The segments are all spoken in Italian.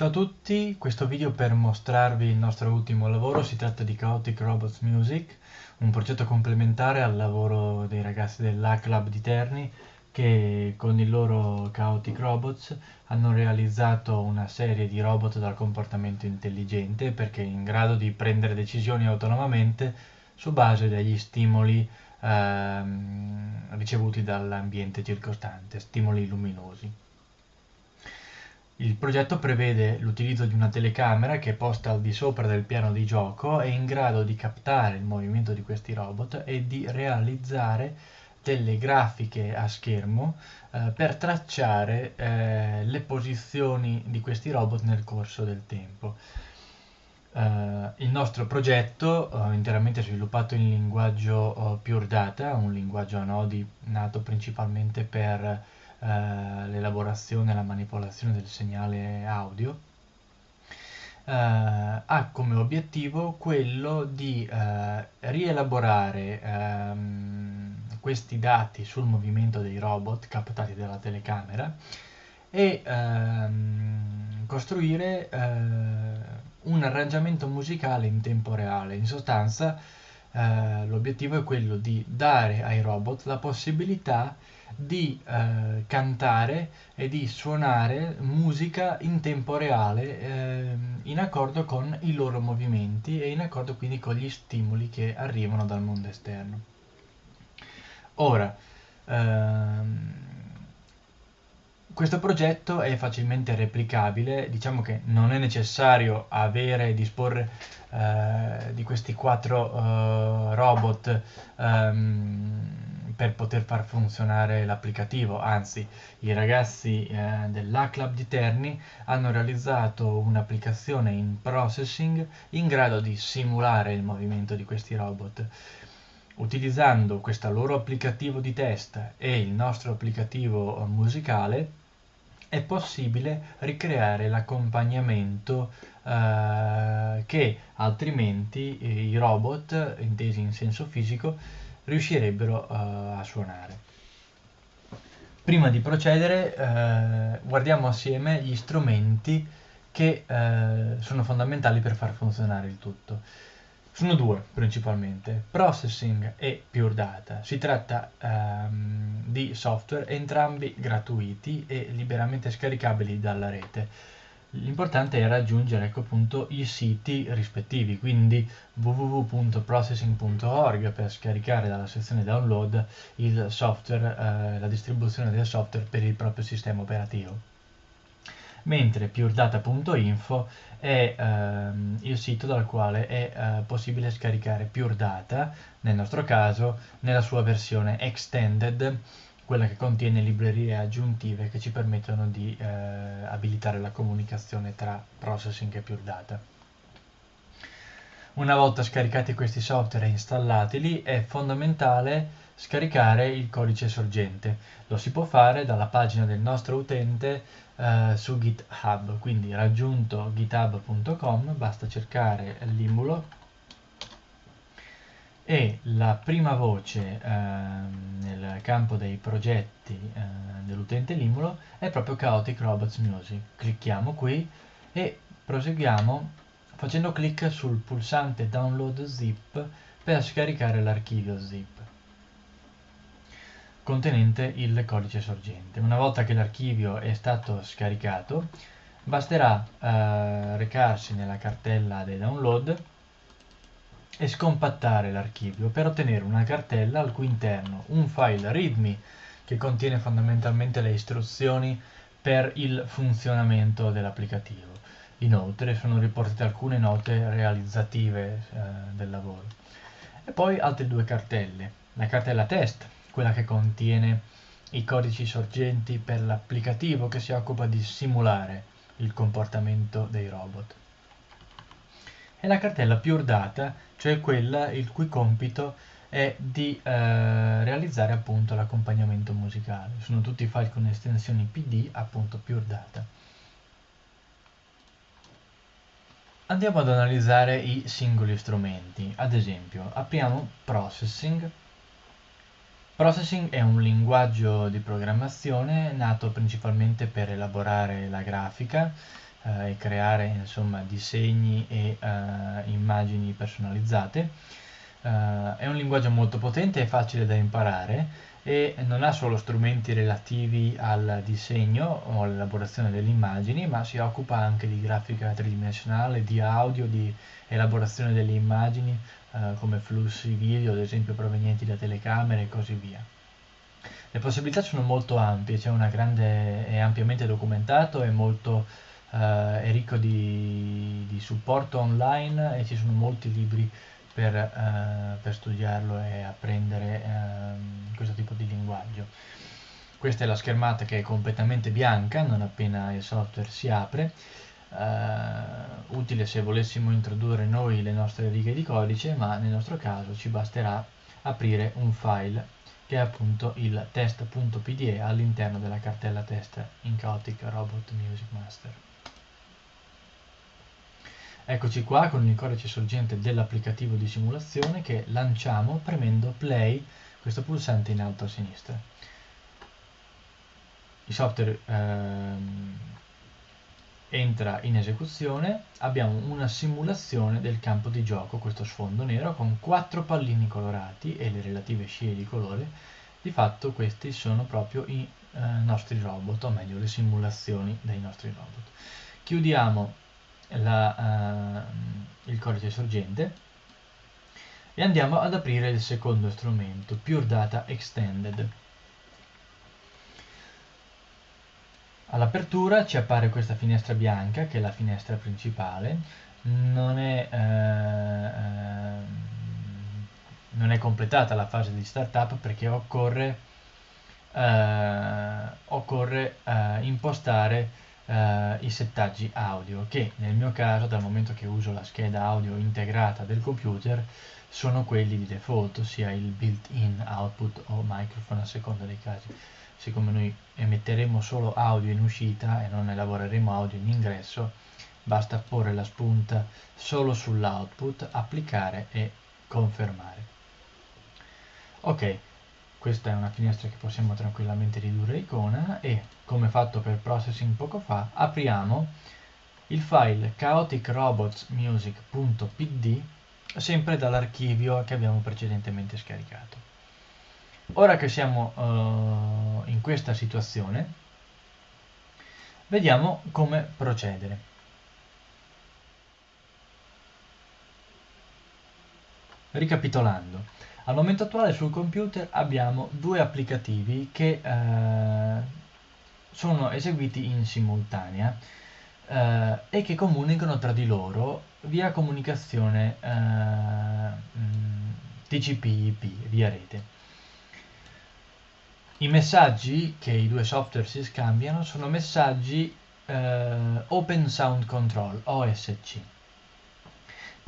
Ciao a tutti, questo video per mostrarvi il nostro ultimo lavoro, si tratta di Chaotic Robots Music, un progetto complementare al lavoro dei ragazzi dell'A-Club di Terni che con i loro Chaotic Robots hanno realizzato una serie di robot dal comportamento intelligente perché in grado di prendere decisioni autonomamente su base degli stimoli ehm, ricevuti dall'ambiente circostante, stimoli luminosi. Il progetto prevede l'utilizzo di una telecamera che è posta al di sopra del piano di gioco e in grado di captare il movimento di questi robot e di realizzare delle grafiche a schermo eh, per tracciare eh, le posizioni di questi robot nel corso del tempo. Uh, il nostro progetto, uh, interamente sviluppato in linguaggio uh, Pure Data, un linguaggio a nodi nato principalmente per eh, l'elaborazione e la manipolazione del segnale audio, eh, ha come obiettivo quello di eh, rielaborare ehm, questi dati sul movimento dei robot captati dalla telecamera e ehm, costruire eh, un arrangiamento musicale in tempo reale. In sostanza eh, l'obiettivo è quello di dare ai robot la possibilità di eh, cantare e di suonare musica in tempo reale eh, in accordo con i loro movimenti e in accordo quindi con gli stimoli che arrivano dal mondo esterno. Ora, ehm, questo progetto è facilmente replicabile, diciamo che non è necessario avere e disporre eh, di questi quattro eh, robot ehm, per poter far funzionare l'applicativo, anzi i ragazzi eh, dell'A-Club di Terni hanno realizzato un'applicazione in processing in grado di simulare il movimento di questi robot. Utilizzando questo loro applicativo di test e il nostro applicativo musicale è possibile ricreare l'accompagnamento eh, che altrimenti i robot, intesi in senso fisico, riuscirebbero uh, a suonare. Prima di procedere uh, guardiamo assieme gli strumenti che uh, sono fondamentali per far funzionare il tutto. Sono due principalmente, Processing e Pure Data. Si tratta um, di software entrambi gratuiti e liberamente scaricabili dalla rete L'importante è raggiungere ecco, appunto, i siti rispettivi, quindi www.processing.org per scaricare dalla sezione download software, eh, la distribuzione del software per il proprio sistema operativo. Mentre puredata.info è ehm, il sito dal quale è eh, possibile scaricare Pure Data, nel nostro caso nella sua versione extended quella che contiene librerie aggiuntive che ci permettono di eh, abilitare la comunicazione tra processing e pure data. Una volta scaricati questi software e installatili è fondamentale scaricare il codice sorgente. Lo si può fare dalla pagina del nostro utente eh, su GitHub, quindi raggiunto github.com basta cercare l'imbulo e la prima voce eh, nel campo dei progetti eh, dell'utente Limulo è proprio Chaotic Robots Music. Clicchiamo qui e proseguiamo facendo clic sul pulsante Download Zip per scaricare l'archivio zip contenente il codice sorgente. Una volta che l'archivio è stato scaricato, basterà eh, recarsi nella cartella dei download e scompattare l'archivio per ottenere una cartella al cui interno un file readme che contiene fondamentalmente le istruzioni per il funzionamento dell'applicativo. Inoltre sono riportate alcune note realizzative eh, del lavoro. E poi altre due cartelle. La cartella test, quella che contiene i codici sorgenti per l'applicativo che si occupa di simulare il comportamento dei robot e la cartella Pure Data, cioè quella il cui compito è di eh, realizzare appunto l'accompagnamento musicale. Sono tutti file con estensioni PD, appunto Pure Data. Andiamo ad analizzare i singoli strumenti. Ad esempio, apriamo Processing. Processing è un linguaggio di programmazione nato principalmente per elaborare la grafica eh, e creare insomma disegni e eh, immagini personalizzate. Eh, è un linguaggio molto potente e facile da imparare e non ha solo strumenti relativi al disegno o all'elaborazione delle immagini, ma si occupa anche di grafica tridimensionale, di audio, di elaborazione delle immagini eh, come flussi video, ad esempio provenienti da telecamere e così via. Le possibilità sono molto ampie, c'è una grande, è ampiamente documentato, è molto eh, è ricco di, di, supporto online e ci sono molti libri per, eh, per studiarlo e apprendere eh, questo tipo di linguaggio. Questa è la schermata che è completamente bianca non appena il software si apre, uh, utile se volessimo introdurre noi le nostre righe di codice, ma nel nostro caso ci basterà aprire un file che è appunto il test.pde all'interno della cartella test in Chaotic Robot Music Master. Eccoci qua con il codice sorgente dell'applicativo di simulazione che lanciamo premendo play, questo pulsante in alto a sinistra. Il software ehm, entra in esecuzione, abbiamo una simulazione del campo di gioco, questo sfondo nero con quattro pallini colorati e le relative scie di colore. Di fatto questi sono proprio i eh, nostri robot, o meglio le simulazioni dei nostri robot. Chiudiamo la, uh, il codice sorgente e andiamo ad aprire il secondo strumento, Pure Data Extended. All'apertura ci appare questa finestra bianca che è la finestra principale, non è, eh, eh, non è completata la fase di startup perché occorre, eh, occorre eh, impostare eh, i settaggi audio che nel mio caso dal momento che uso la scheda audio integrata del computer sono quelli di default ossia il built-in output o microphone a seconda dei casi. Siccome noi emetteremo solo audio in uscita e non elaboreremo audio in ingresso basta porre la spunta solo sull'output applicare e confermare. Ok questa è una finestra che possiamo tranquillamente ridurre icona e come fatto per processing poco fa apriamo il file chaoticrobotsmusic.pd sempre dall'archivio che abbiamo precedentemente scaricato. Ora che siamo uh, in questa situazione vediamo come procedere. Ricapitolando al momento attuale sul computer abbiamo due applicativi che eh, sono eseguiti in simultanea eh, e che comunicano tra di loro via comunicazione eh, mm, TCP/IP, via rete. I messaggi che i due software si scambiano sono messaggi eh, Open Sound Control, OSC.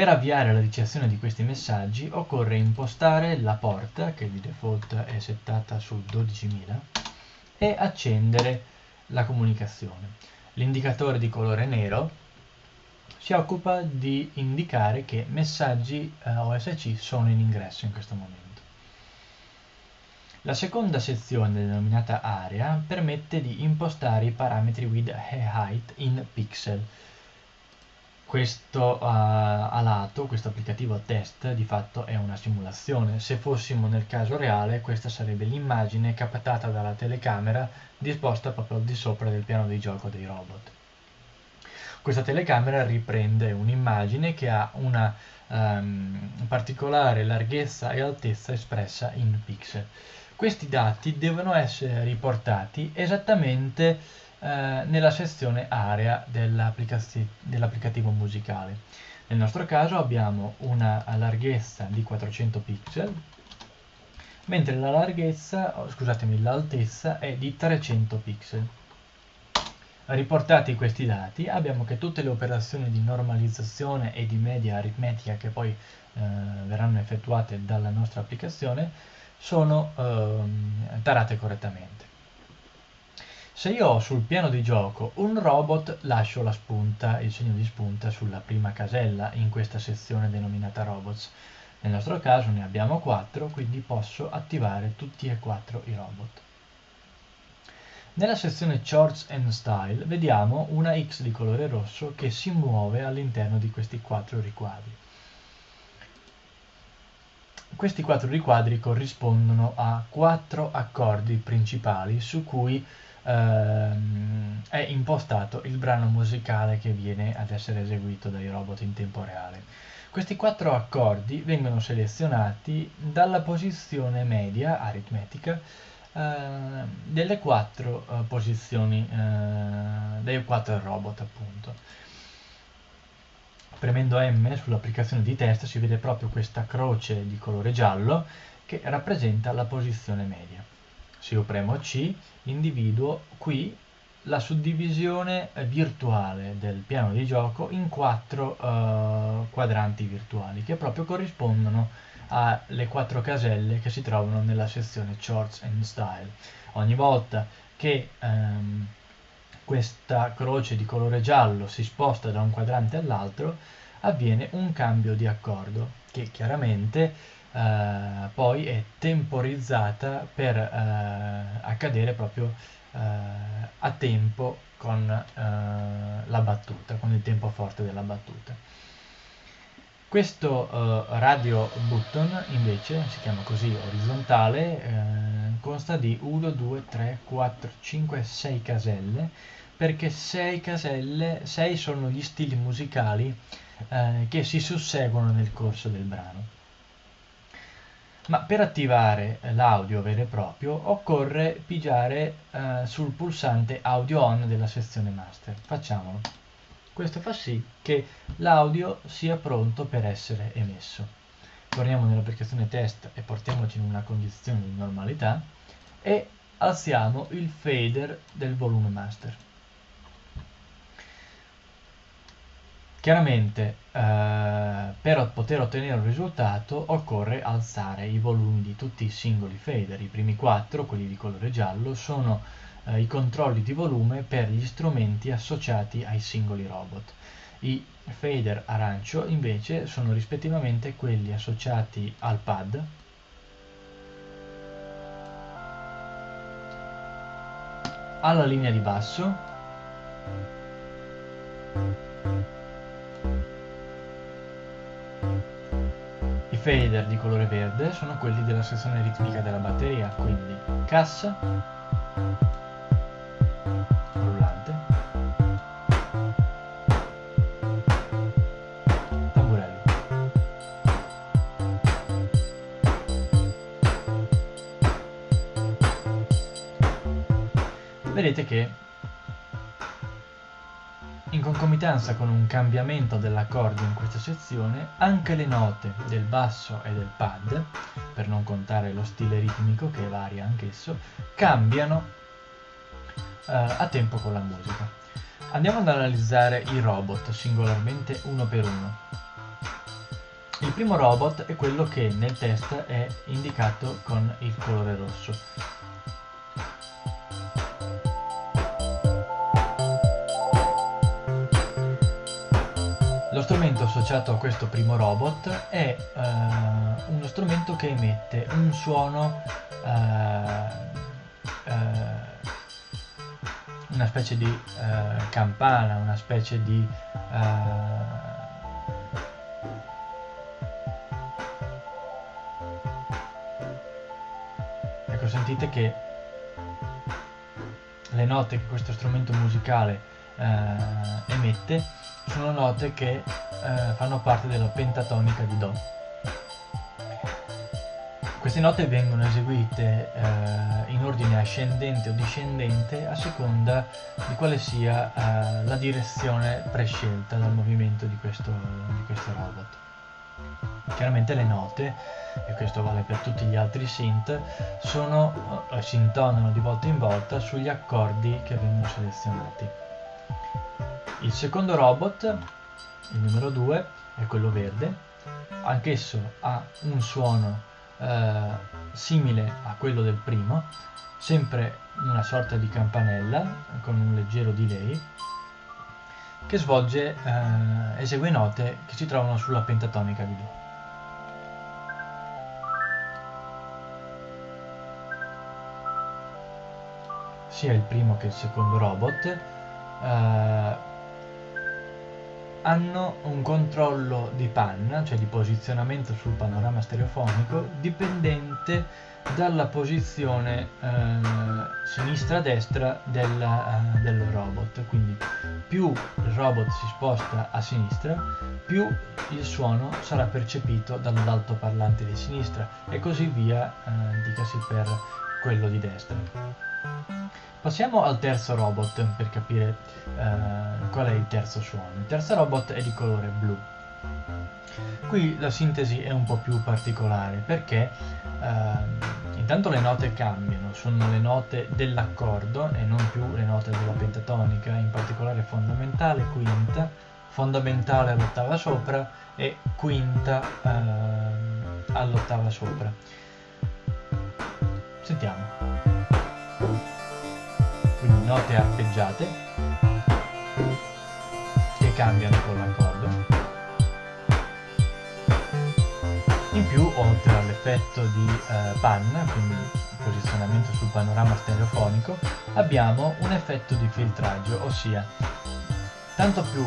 Per avviare la ricezione di questi messaggi occorre impostare la porta, che di default è settata su 12.000, e accendere la comunicazione. L'indicatore di colore nero si occupa di indicare che messaggi eh, OSC sono in ingresso in questo momento. La seconda sezione denominata area permette di impostare i parametri width e height in pixel questo uh, a lato, questo applicativo test, di fatto è una simulazione. Se fossimo nel caso reale, questa sarebbe l'immagine captata dalla telecamera disposta proprio al di sopra del piano di gioco dei robot. Questa telecamera riprende un'immagine che ha una um, particolare larghezza e altezza espressa in pixel. Questi dati devono essere riportati esattamente eh, nella sezione area dell'applicativo musicale. Nel nostro caso abbiamo una larghezza di 400 pixel, mentre la larghezza, oh, scusatemi, l'altezza è di 300 pixel. Riportati questi dati abbiamo che tutte le operazioni di normalizzazione e di media aritmetica che poi eh, verranno effettuate dalla nostra applicazione sono eh, tarate correttamente. Se io ho sul piano di gioco un robot, lascio la spunta, il segno di spunta sulla prima casella in questa sezione denominata robots. Nel nostro caso ne abbiamo 4, quindi posso attivare tutti e quattro i robot. Nella sezione Shorts and Style vediamo una X di colore rosso che si muove all'interno di questi quattro riquadri. Questi quattro riquadri corrispondono a quattro accordi principali su cui ehm, è impostato il brano musicale che viene ad essere eseguito dai robot in tempo reale. Questi quattro accordi vengono selezionati dalla posizione media aritmetica eh, delle quattro eh, posizioni eh, dei quattro robot appunto. Premendo M sull'applicazione di test si vede proprio questa croce di colore giallo che rappresenta la posizione media. Se io premo C, individuo qui la suddivisione virtuale del piano di gioco in quattro uh, quadranti virtuali che proprio corrispondono alle quattro caselle che si trovano nella sezione Shorts and Style. Ogni volta che um, questa croce di colore giallo si sposta da un quadrante all'altro, avviene un cambio di accordo che chiaramente eh, poi è temporizzata per eh, accadere proprio eh, a tempo con eh, la battuta, con il tempo forte della battuta. Questo uh, radio button invece si chiama così orizzontale, eh, consta di 1, 2, 3, 4, 5, 6 caselle perché 6 caselle, 6 sono gli stili musicali eh, che si susseguono nel corso del brano. Ma per attivare l'audio vero e proprio occorre pigiare eh, sul pulsante audio on della sezione master. Facciamolo. Questo fa sì che l'audio sia pronto per essere emesso. Torniamo nell'applicazione test e portiamoci in una condizione di normalità e alziamo il fader del volume master. Chiaramente eh, per poter ottenere un risultato occorre alzare i volumi di tutti i singoli fader. I primi quattro, quelli di colore giallo, sono eh, i controlli di volume per gli strumenti associati ai singoli robot. I fader arancio invece sono rispettivamente quelli associati al pad, alla linea di basso fader di colore verde sono quelli della sezione ritmica della batteria, quindi cassa, rullante, tamburello. Vedete che concomitanza con un cambiamento dell'accordo in questa sezione, anche le note del basso e del pad, per non contare lo stile ritmico che varia anch'esso, cambiano eh, a tempo con la musica. Andiamo ad analizzare i robot singolarmente uno per uno. Il primo robot è quello che nel test è indicato con il colore rosso. Associato a questo primo robot è uh, uno strumento che emette un suono, uh, uh, una specie di campana, una specie di... ecco, sentite che le note che questo strumento musicale emette sono note che eh, fanno parte della pentatonica di Do. Queste note vengono eseguite eh, in ordine ascendente o discendente a seconda di quale sia eh, la direzione prescelta dal movimento di questo, di questo robot. Chiaramente le note, e questo vale per tutti gli altri synth, sono, eh, si intonano di volta in volta sugli accordi che vengono selezionati. Il secondo robot, il numero 2, è quello verde, anch'esso ha un suono eh, simile a quello del primo, sempre una sorta di campanella con un leggero delay che svolge, eh, esegue note che si trovano sulla pentatonica di Do. sia il primo che il secondo robot, eh, hanno un controllo di panna, cioè di posizionamento sul panorama stereofonico, dipendente dalla posizione eh, sinistra-destra del, eh, del robot. Quindi più il robot si sposta a sinistra, più il suono sarà percepito dall'altoparlante di sinistra e così via, eh, dicasi per quello di destra. Passiamo al terzo robot per capire eh, qual è il terzo suono. Il terzo robot è di colore blu. Qui la sintesi è un po' più particolare perché eh, intanto le note cambiano, sono le note dell'accordo e non più le note della pentatonica, in particolare fondamentale, quinta, fondamentale all'ottava sopra e quinta eh, all'ottava sopra. Sentiamo. Note arpeggiate che cambiano con l'accordo. In più, oltre all'effetto di eh, panna, quindi posizionamento sul panorama stereofonico, abbiamo un effetto di filtraggio, ossia tanto più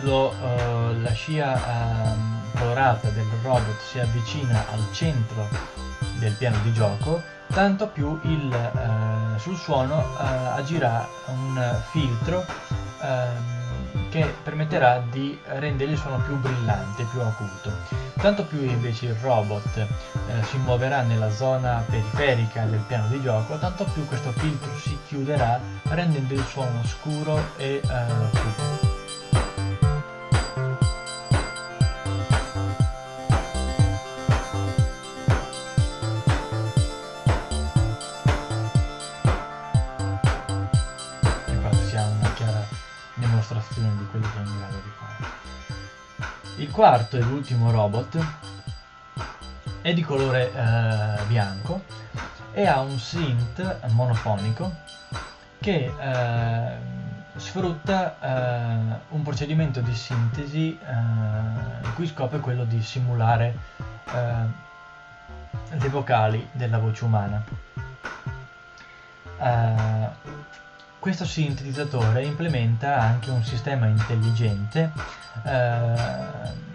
lo, uh, la scia uh, colorata del robot si avvicina al centro del piano di gioco, tanto più il, uh, sul suono agirà un filtro ehm, che permetterà di rendere il suono più brillante, più acuto. Tanto più invece il robot eh, si muoverà nella zona periferica del piano di gioco, tanto più questo filtro si chiuderà rendendo il suono scuro e eh. Quarto e l'ultimo robot è di colore eh, bianco e ha un synth monofonico che eh, sfrutta eh, un procedimento di sintesi eh, il cui scopo è quello di simulare eh, le vocali della voce umana. Uh, questo sintetizzatore implementa anche un sistema intelligente eh,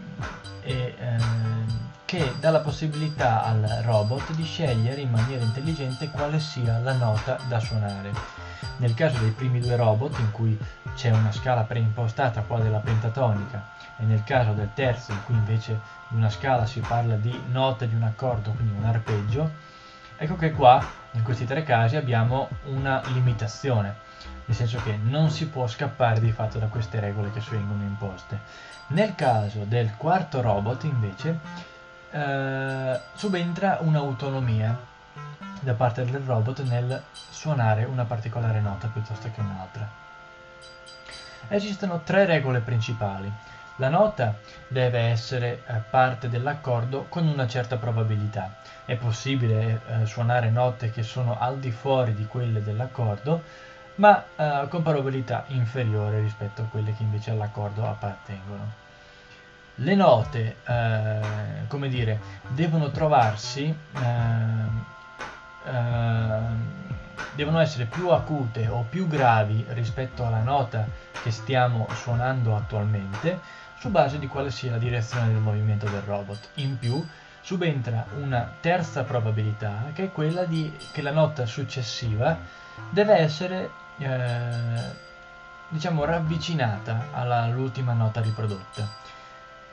e, eh, che dà la possibilità al robot di scegliere in maniera intelligente quale sia la nota da suonare. Nel caso dei primi due robot, in cui c'è una scala preimpostata, quale la pentatonica, e nel caso del terzo, in cui invece di una scala si parla di note di un accordo, quindi un arpeggio, ecco che qua, in questi tre casi, abbiamo una limitazione nel senso che non si può scappare di fatto da queste regole che vengono imposte. Nel caso del quarto robot invece eh, subentra un'autonomia da parte del robot nel suonare una particolare nota piuttosto che un'altra. Esistono tre regole principali. La nota deve essere eh, parte dell'accordo con una certa probabilità. È possibile eh, suonare note che sono al di fuori di quelle dell'accordo, ma eh, con probabilità inferiore rispetto a quelle che invece all'accordo appartengono. Le note, eh, come dire, devono trovarsi, eh, eh, devono essere più acute o più gravi rispetto alla nota che stiamo suonando attualmente, su base di quale sia la direzione del movimento del robot. In più, subentra una terza probabilità, che è quella di, che la nota successiva deve essere eh, diciamo ravvicinata all'ultima nota riprodotta.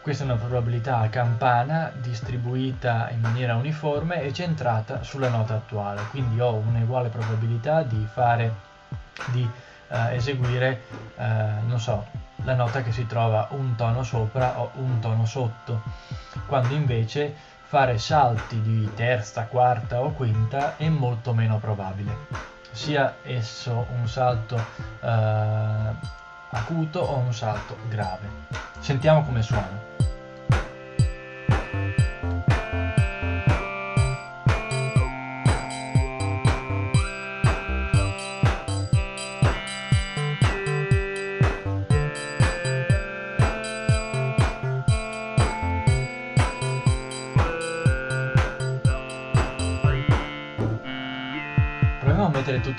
Questa è una probabilità a campana distribuita in maniera uniforme e centrata sulla nota attuale, quindi ho un'uguale probabilità di fare, di eh, eseguire, eh, non so, la nota che si trova un tono sopra o un tono sotto, quando invece fare salti di terza, quarta o quinta è molto meno probabile sia esso un salto eh, acuto o un salto grave. Sentiamo come suona.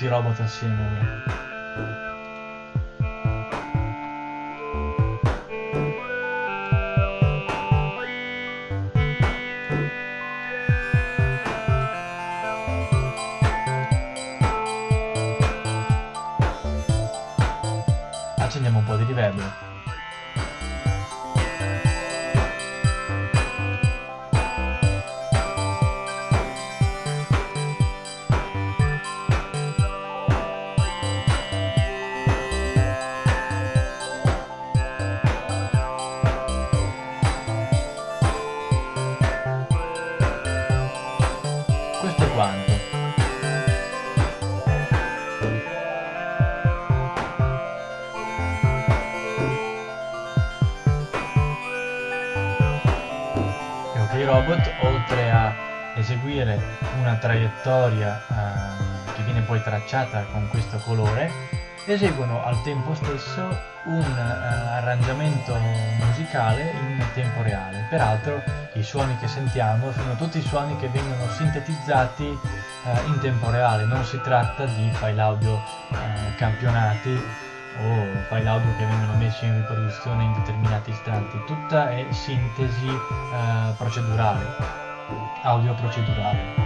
Tutti i robot assieme ora. accendiamo un po' di livello eseguire una traiettoria eh, che viene poi tracciata con questo colore, eseguono al tempo stesso un uh, arrangiamento musicale in tempo reale. Peraltro i suoni che sentiamo sono tutti suoni che vengono sintetizzati uh, in tempo reale, non si tratta di file audio uh, campionati o file audio che vengono messi in riproduzione in determinati istanti, tutta è sintesi procedurale, audio procedurale.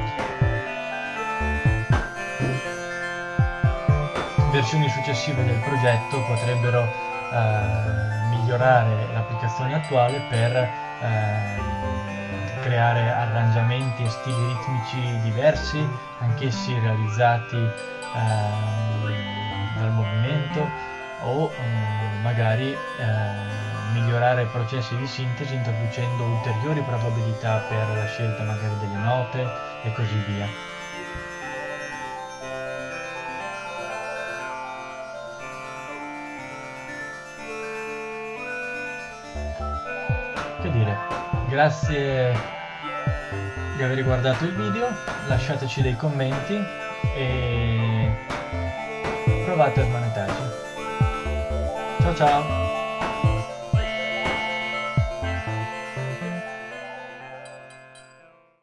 versioni successive del progetto potrebbero eh, migliorare l'applicazione attuale per eh, creare arrangiamenti e stili ritmici diversi, anch'essi realizzati eh, dal movimento o eh, magari eh, migliorare processi di sintesi introducendo ulteriori probabilità per la scelta magari delle note e così via. che dire? Grazie di aver guardato il video lasciateci dei commenti e provate a smanetarci ciao ciao